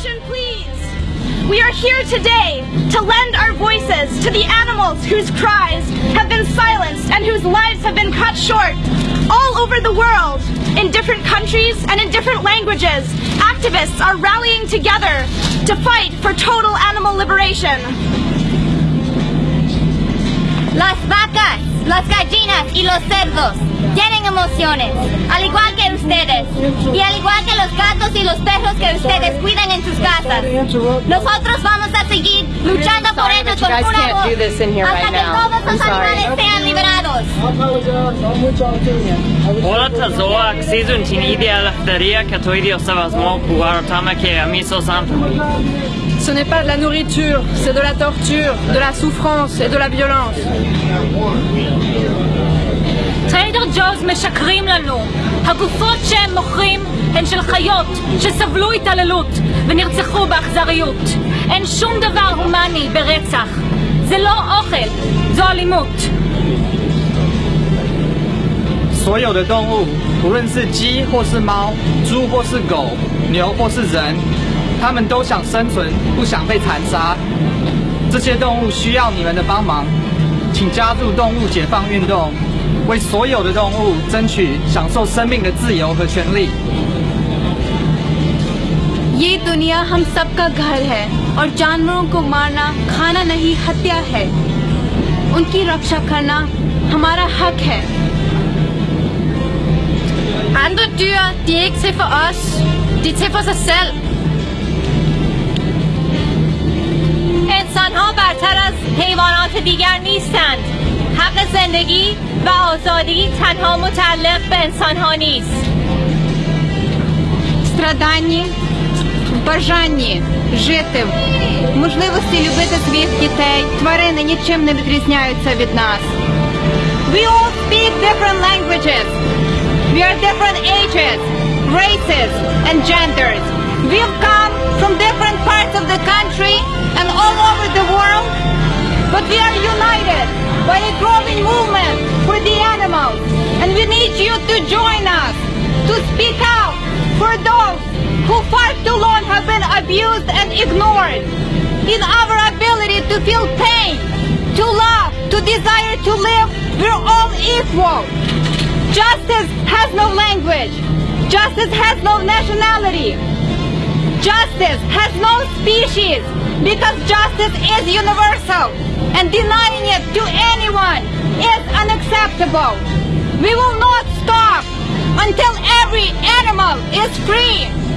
Attention, please. We are here today to lend our voices to the animals whose cries have been silenced and whose lives have been cut short. All over the world, in different countries and in different languages, activists are rallying together to fight for total animal liberation. Las vacas, las gallinas y los cerdos tienen emociones, al igual que ustedes, y al igual que los gatos y los perros que ustedes cuidan en sus casas. Nosotros vamos a seguir luchando por ellos con pura voz hasta que todos los animales sean liberados. Volata zoa ksizu tin ideal daria katoidi osavasmo pouvoir tamake amiso santo. Ce n'est pas de la nourriture, c'est de la torture, de la souffrance et de la violence. טריידר ג'וז משקרים לנו. הגופות שהם מוכרים הן של חיות שסבלו התעללות ונרצחו באכזריות. אין שום דבר הומני ברצח. זה לא אוכל, זו אלימות. 所有的动物，无论是鸡或是猫、猪或是狗、牛或是人，它们都想生存，不想被残杀。这些动物需要你们的帮忙，请加入动物解放运动， 为所有的动物争取享受生命的自由和权利。 ये दुनिया हम सबका घर है और जानवरों को मारना खाना नहीं हत्या है उनकी रक्षा करना हमारा हक है Andre dyr, de er ikke til for os. De er til for sig selv. انسان ها برتر از حیوانات دیگر نیستند. حق زندگی و آزادی تنها متعلق به انسان ها نیست. страданні, бажанні жити, можливості любити своїх дітей. Тварини нічим не відрізняються від нас. We all speak different languages. We are different ages, races, and genders. We've come from different parts of the country and all over the world, but we are united by a growing movement for the animals. And we need you to join us, to speak out for those who far too long have been abused and ignored. In our ability to feel pain, to love, to desire to live, we're all equal. Justice has no language. Justice has no nationality. Justice has no species because justice is universal and denying it to anyone is unacceptable. We will not stop until every animal is free